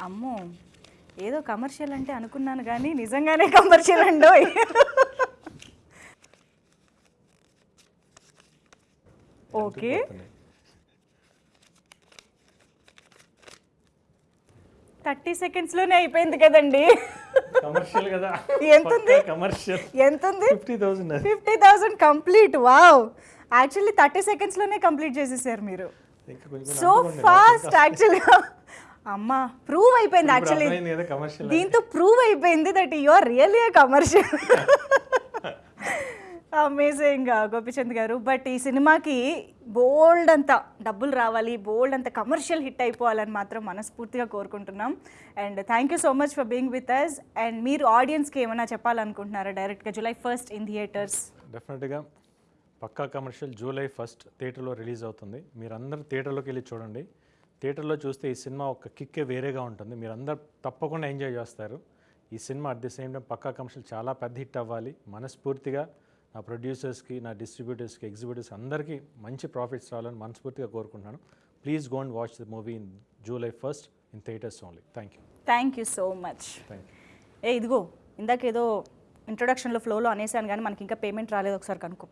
అమ్మో! ఏదో కమర్షియల్ అంటే అనుకున్నాను కానీ నిజంగానే కమర్షియల్ అండోయ్ [laughs] ఓకే. థర్టీ సెకండ్స్లోనే అయిపోయింది కదండి. కమర్షియల్ కదా. ఎంతుంది? కమర్షియల్ ఎంత ఉంది fifty thousand fifty thousand complete wow. Actually thirty సెకండ్స్లోనే complete చేసేసారు మీరు. సో ఫాస్ట్ యాక్చువల్గా అమ్మా ప్రూవ్ అయిపోయింది యాక్చువల్లీ దీంతో ప్రూవ్ అయిపోయింది that you are really commercial amazing Gopichand గారు. బట్ ఈ సినిమాకి బోల్డ్ అంత డబ్బులు రావాలి బోల్డ్ అంత కమర్షియల్ హిట్ అయిపోవాలని మాత్రం మనస్ఫూర్తిగా కోరుకుంటున్నాం. And thank you so much for being with us and మీరు ఆడియన్స్కి ఏమైనా చెప్పాలనుకుంటున్నారా డైరెక్ట్గా? July first in theatres. డెఫినెట్గా పక్కా కమర్షియల్ జూలై ఫస్ట్ థియేటర్లో రిలీజ్ అవుతుంది. మీరందరూ థియేటర్లోకి వెళ్ళి చూడండి. థియేటర్లో చూస్తే ఈ సినిమా ఒక కిక్కే వేరేగా ఉంటుంది. మీరందరూ తప్పకుండా ఎంజాయ్ చేస్తారు. ఈ cinema at the same time Pakka commercial చాలా పెద్ద హిట్ అవ్వాలి. మనస్ఫూర్తిగా నా ప్రొడ్యూసర్స్కి నా డిస్ట్రిబ్యూటర్స్కి ఎగ్జిబ్యూటర్స్ అందరికీ మంచి ప్రాఫిట్స్ రావాలని మనస్ఫూర్తిగా కోరుకుంటున్నాను. Please go and watch the movie in July first in theatres only. Thank you. Thank you so much. Thank you. ఏ ఇదిగో ఇందాక ఏదో ఇంట్రొడక్షన్లో ఫ్లోలో అనేసాను కానీ మనకి ఇంకా పేమెంట్ రాలేదు. ఒకసారి కనుక్కో